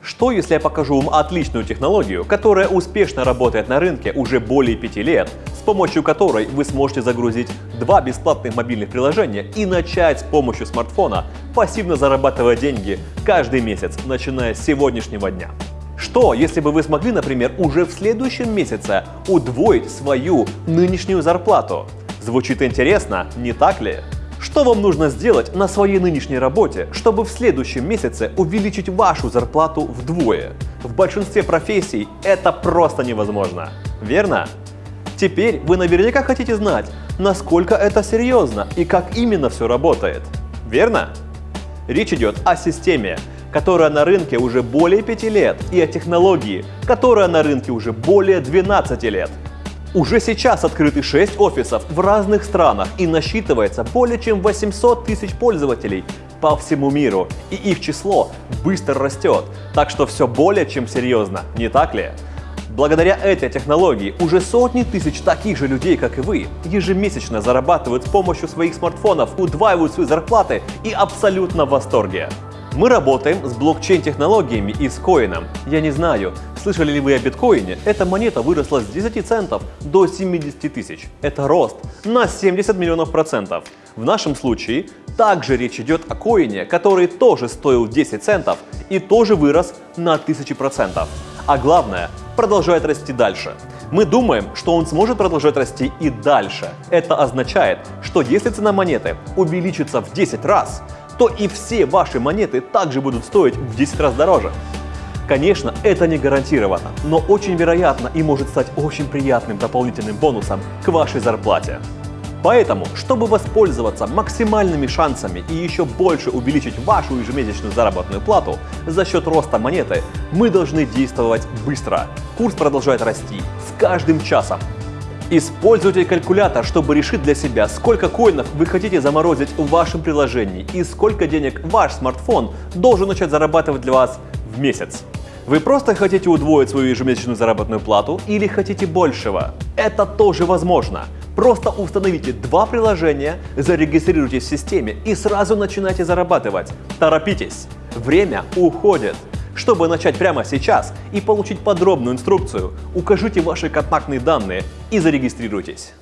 Что если я покажу вам отличную технологию, которая успешно работает на рынке уже более 5 лет, с помощью которой вы сможете загрузить два бесплатных мобильных приложения и начать с помощью смартфона пассивно зарабатывать деньги каждый месяц, начиная с сегодняшнего дня? Что, если бы вы смогли, например, уже в следующем месяце удвоить свою нынешнюю зарплату? Звучит интересно, не так ли? Что вам нужно сделать на своей нынешней работе, чтобы в следующем месяце увеличить вашу зарплату вдвое? В большинстве профессий это просто невозможно, верно? Теперь вы наверняка хотите знать, насколько это серьезно и как именно все работает, верно? Речь идет о системе, которая на рынке уже более 5 лет, и о технологии, которая на рынке уже более 12 лет. Уже сейчас открыты 6 офисов в разных странах и насчитывается более чем 800 тысяч пользователей по всему миру, и их число быстро растет, так что все более чем серьезно, не так ли? Благодаря этой технологии уже сотни тысяч таких же людей, как и вы, ежемесячно зарабатывают с помощью своих смартфонов, удваивают свои зарплаты и абсолютно в восторге. Мы работаем с блокчейн-технологиями и с коином. Я не знаю, слышали ли вы о биткоине? Эта монета выросла с 10 центов до 70 тысяч. Это рост на 70 миллионов процентов. В нашем случае также речь идет о коине, который тоже стоил 10 центов и тоже вырос на 1000 процентов. А главное, продолжает расти дальше. Мы думаем, что он сможет продолжать расти и дальше. Это означает, что если цена монеты увеличится в 10 раз, то и все ваши монеты также будут стоить в 10 раз дороже. Конечно, это не гарантированно, но очень вероятно и может стать очень приятным дополнительным бонусом к вашей зарплате. Поэтому, чтобы воспользоваться максимальными шансами и еще больше увеличить вашу ежемесячную заработную плату за счет роста монеты, мы должны действовать быстро. Курс продолжает расти с каждым часом. Используйте калькулятор, чтобы решить для себя, сколько коинов вы хотите заморозить в вашем приложении и сколько денег ваш смартфон должен начать зарабатывать для вас в месяц. Вы просто хотите удвоить свою ежемесячную заработную плату или хотите большего? Это тоже возможно. Просто установите два приложения, зарегистрируйтесь в системе и сразу начинайте зарабатывать. Торопитесь, время уходит. Чтобы начать прямо сейчас и получить подробную инструкцию, укажите ваши контактные данные и зарегистрируйтесь.